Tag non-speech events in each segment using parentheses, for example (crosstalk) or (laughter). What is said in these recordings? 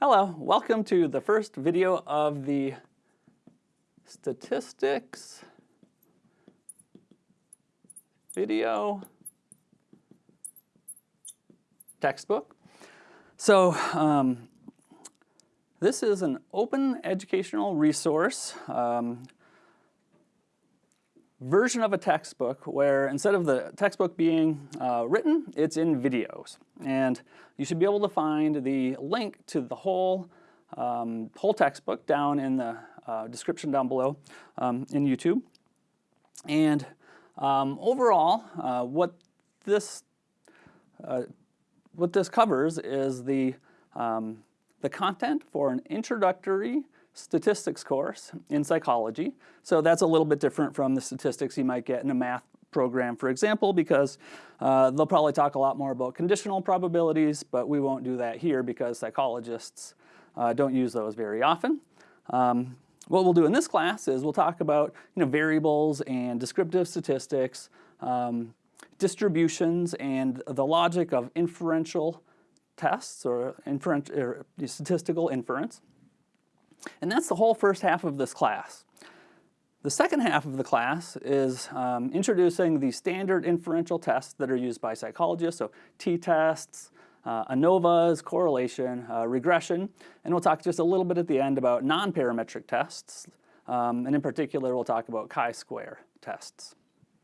Hello, welcome to the first video of the statistics video textbook. So um, this is an open educational resource um, version of a textbook where instead of the textbook being uh, written, it's in videos. And you should be able to find the link to the whole, um, whole textbook down in the uh, description down below um, in YouTube. And um, overall, uh, what this uh, what this covers is the um, the content for an introductory statistics course in psychology. So that's a little bit different from the statistics you might get in a math program, for example, because uh, they'll probably talk a lot more about conditional probabilities, but we won't do that here because psychologists uh, don't use those very often. Um, what we'll do in this class is we'll talk about you know, variables and descriptive statistics, um, distributions, and the logic of inferential tests or, or statistical inference. And that's the whole first half of this class. The second half of the class is um, introducing the standard inferential tests that are used by psychologists, so t-tests, uh, ANOVAs, correlation, uh, regression, and we'll talk just a little bit at the end about non-parametric tests, um, and in particular we'll talk about chi-square tests.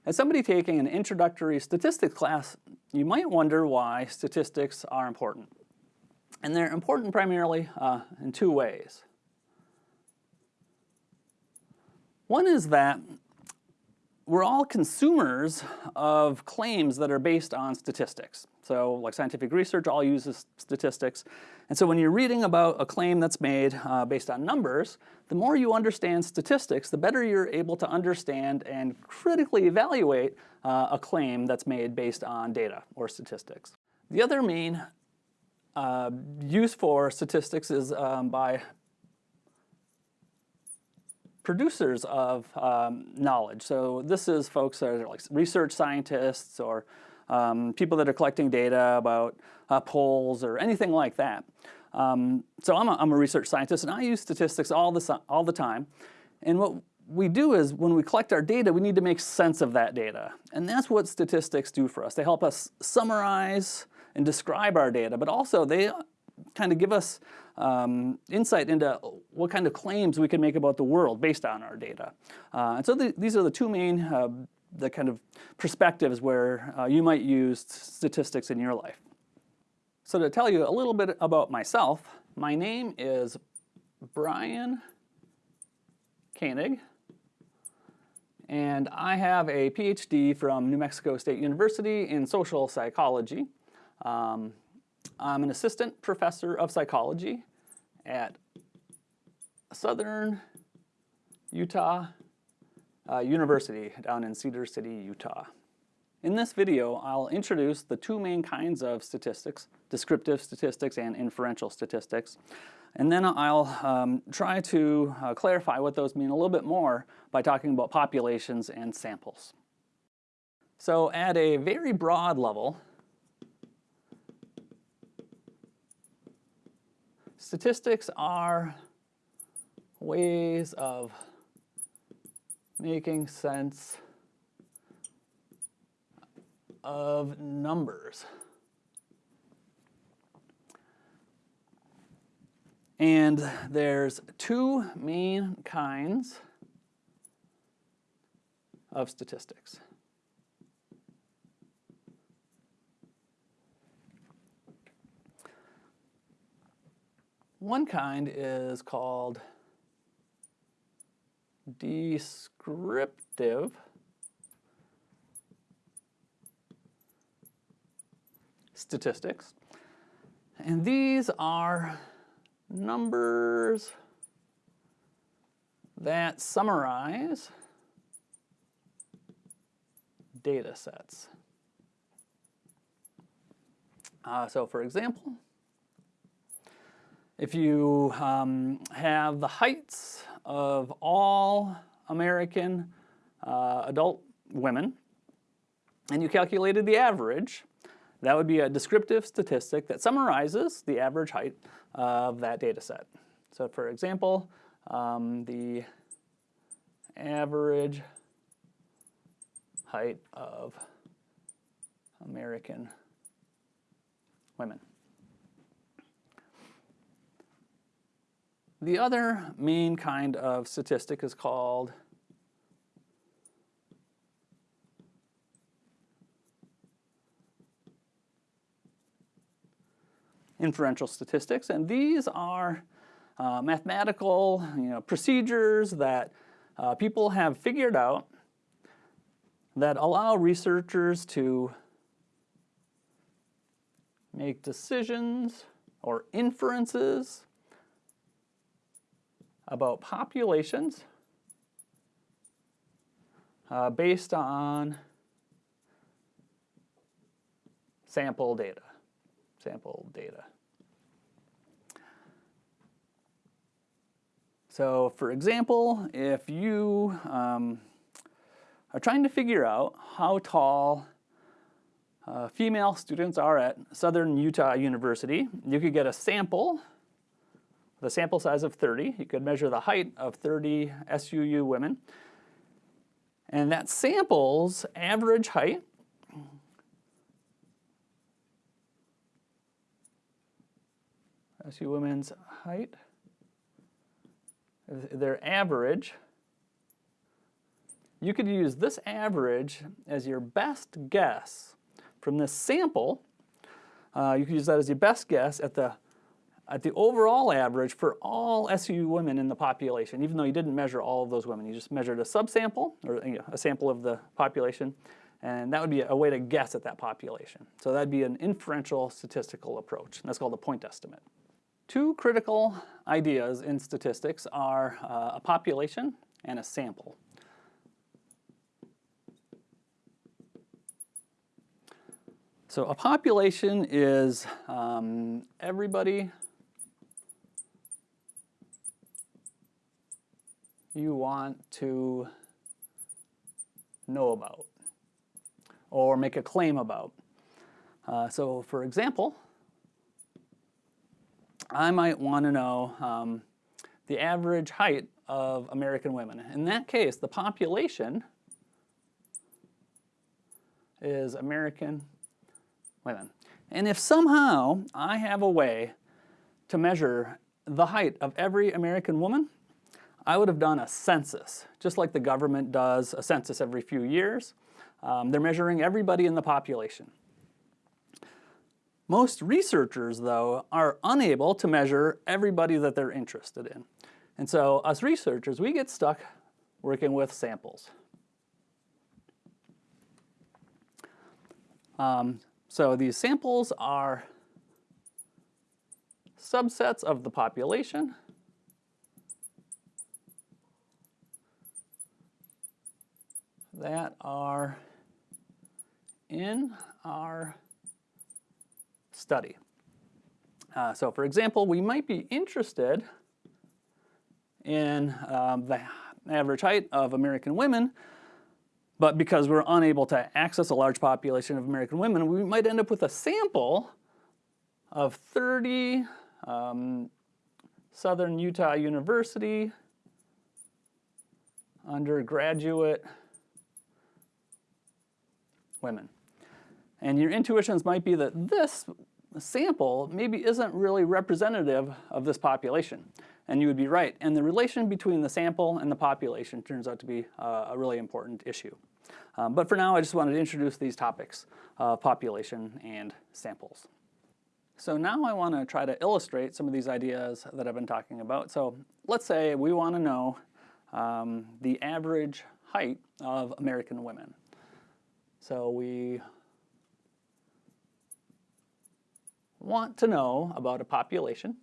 As somebody taking an introductory statistics class, you might wonder why statistics are important. And they're important primarily uh, in two ways. One is that we're all consumers of claims that are based on statistics. So like scientific research all uses statistics. And so when you're reading about a claim that's made uh, based on numbers, the more you understand statistics, the better you're able to understand and critically evaluate uh, a claim that's made based on data or statistics. The other main uh, use for statistics is um, by producers of um, knowledge. So this is folks that are like research scientists or um, people that are collecting data about uh, polls or anything like that. Um, so I'm a, I'm a research scientist and I use statistics all the, all the time. And what we do is when we collect our data, we need to make sense of that data. And that's what statistics do for us. They help us summarize and describe our data, but also they kind of give us um, insight into what kind of claims we can make about the world based on our data. Uh, and so the, these are the two main uh, the kind of perspectives where uh, you might use statistics in your life. So to tell you a little bit about myself, my name is Brian Koenig, and I have a PhD from New Mexico State University in social psychology. Um, I'm an assistant professor of psychology at Southern Utah uh, University down in Cedar City, Utah. In this video, I'll introduce the two main kinds of statistics, descriptive statistics and inferential statistics. And then I'll um, try to uh, clarify what those mean a little bit more by talking about populations and samples. So at a very broad level, statistics are ways of making sense of numbers. And there's two main kinds of statistics. One kind is called descriptive statistics. And these are numbers that summarize data sets. Uh, so for example, if you um, have the heights of all American uh, adult women, and you calculated the average, That would be a descriptive statistic that summarizes the average height of that data set. So for example, um, the average height of American women. The other main kind of statistic is called inferential statistics, and these are uh, mathematical you know, procedures that uh, people have figured out that allow researchers to make decisions or inferences about populations uh, based on sample data, sample data. So for example, if you um, are trying to figure out how tall uh, female students are at Southern Utah University, you could get a sample, the sample size of 30. You could measure the height of 30 SUU women. And that sample's average height SU women's height their average, you could use this average as your best guess from this sample. Uh, you could use that as your best guess at the at the overall average for all SU women in the population, even though you didn't measure all of those women. You just measured a subsample, or you know, a sample of the population, and that would be a way to guess at that population. So that'd be an inferential statistical approach, and that's called a point estimate. Two critical ideas in statistics are uh, a population and a sample. So a population is um, everybody you want to know about or make a claim about. Uh, so for example, I might want to know um, the average height of American women. In that case, the population is American women. And if somehow I have a way to measure the height of every American woman, I would have done a census, just like the government does a census every few years. Um, they're measuring everybody in the population. Most researchers, though, are unable to measure everybody that they're interested in. And so us researchers, we get stuck working with samples. Um, so these samples are subsets of the population. That are in our study. Uh, so for example, we might be interested in um, the average height of American women, but because we're unable to access a large population of American women, we might end up with a sample of 30 um, Southern Utah University undergraduate women. And your intuitions might be that this sample maybe isn't really representative of this population. And you would be right. And the relation between the sample and the population turns out to be uh, a really important issue. Um, but for now, I just wanted to introduce these topics, uh, population and samples. So now I want to try to illustrate some of these ideas that I've been talking about. So let's say we want to know um, the average height of American women. So we want to know about a population.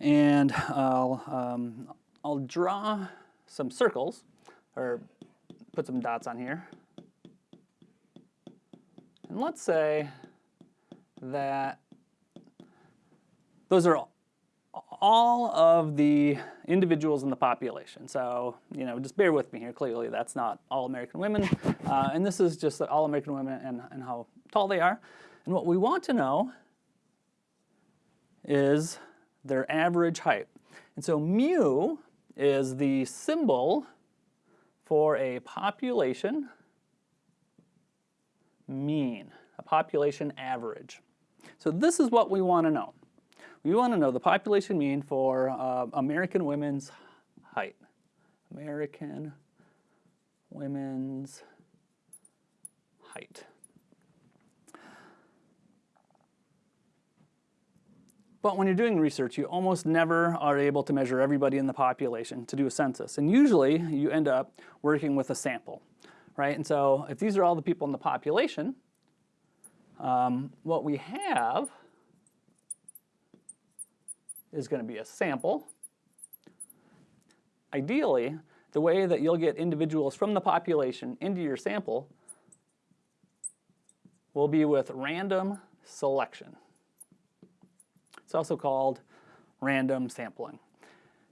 And I'll, um, I'll draw some circles, or put some dots on here. And let's say that those are all of the individuals in the population. So, you know, just bear with me here. Clearly, that's not all American women. (laughs) Uh, and this is just all American women and, and how tall they are. And what we want to know is their average height. And so mu is the symbol for a population mean, a population average. So this is what we want to know. We want to know the population mean for uh, American women's height. American women's height. But when you're doing research, you almost never are able to measure everybody in the population to do a census. And usually you end up working with a sample, right? And so if these are all the people in the population, um, what we have is going to be a sample. Ideally, the way that you'll get individuals from the population into your sample will be with random selection. It's also called random sampling.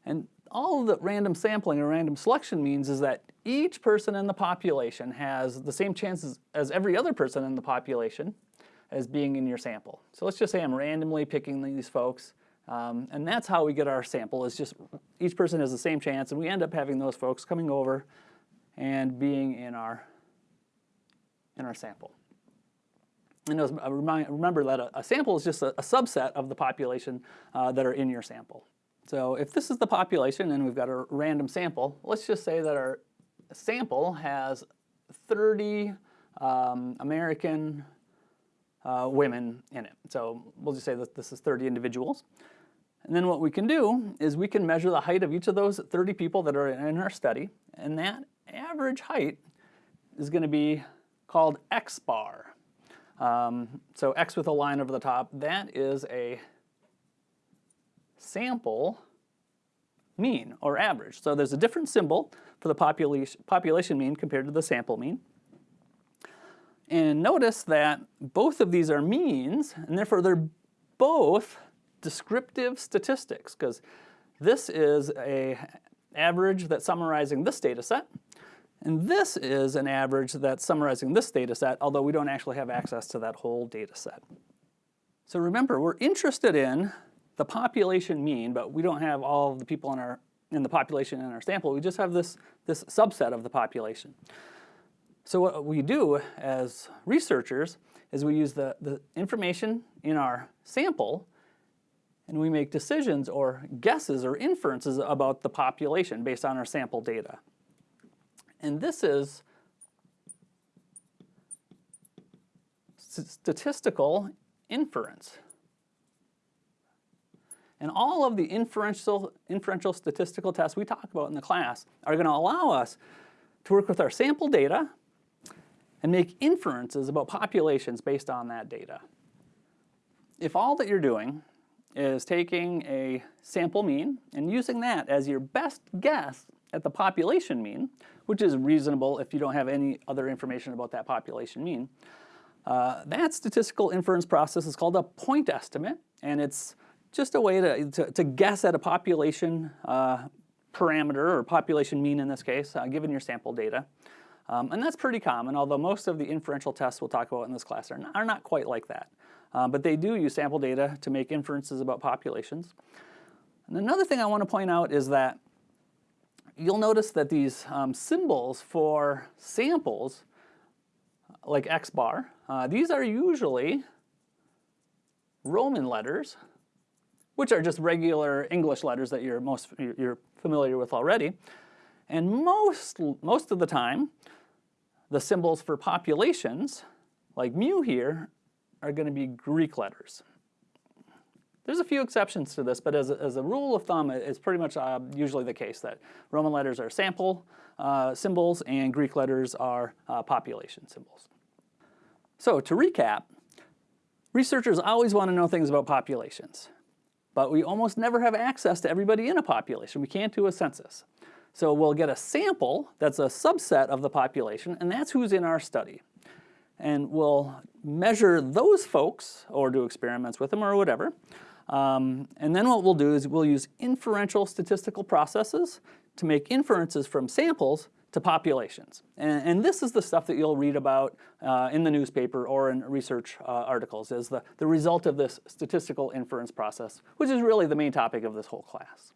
And all that random sampling or random selection means is that each person in the population has the same chances as every other person in the population as being in your sample. So let's just say I'm randomly picking these folks, um, and that's how we get our sample, is just each person has the same chance, and we end up having those folks coming over and being in our, in our sample. And was, uh, remind, remember that a, a, sample is just a, a subset of the population uh, that are in your sample. So if this is the population and we've got a random sample, let's just say that our sample has 30 um, American uh, women in it. So we'll just say that this is 30 individuals. And then what we can do is we can measure the height of each of those 30 people that are in our study, and that average height is going to be called X bar. Um, so X with a line over the top, that is a sample mean or average. So there's a different symbol for the population, population mean compared to the sample mean. And notice that both of these are means, and therefore they're both descriptive statistics, because this is a average that's summarizing this data set, and this is an average that's summarizing this data set, although we don't actually have access to that whole data set. So remember, we're interested in the population mean, but we don't have all of the people in, our, in the population in our sample. We just have this, this subset of the population. So what we do as researchers is we use the, the information in our sample and we make decisions or guesses or inferences about the population based on our sample data. And this is statistical inference. And all of the inferential, inferential statistical tests we talk about in the class are going to allow us to work with our sample data and make inferences about populations based on that data. If all that you're doing is taking a sample mean and using that as your best guess at the population mean, which is reasonable if you don't have any other information about that population mean. Uh, that statistical inference process is called a point estimate, and it's just a way to, to, to guess at a population uh, parameter, or population mean in this case, uh, given your sample data. Um, and that's pretty common, although most of the inferential tests we'll talk about in this class are not, are not quite like that. Uh, but they do use sample data to make inferences about populations. And another thing I want to point out is that you'll notice that these um, symbols for samples, like X bar, uh, these are usually Roman letters, which are just regular English letters that you're most you're familiar with already. And most, most of the time, the symbols for populations, like mu here, are going to be Greek letters. There's a few exceptions to this, but as a, as a rule of thumb, it's pretty much uh, usually the case that Roman letters are sample uh, symbols and Greek letters are uh, population symbols. So to recap, researchers always want to know things about populations, but we almost never have access to everybody in a population. We can't do a census. So we'll get a sample that's a subset of the population, and that's who's in our study. And we'll measure those folks, or do experiments with them, or whatever, Um, and then what we'll do is we'll use inferential statistical processes to make inferences from samples to populations. And, and, this is the stuff that you'll read about uh, in the newspaper or in research uh, articles as the, the result of this statistical inference process, which is really the main topic of this whole class.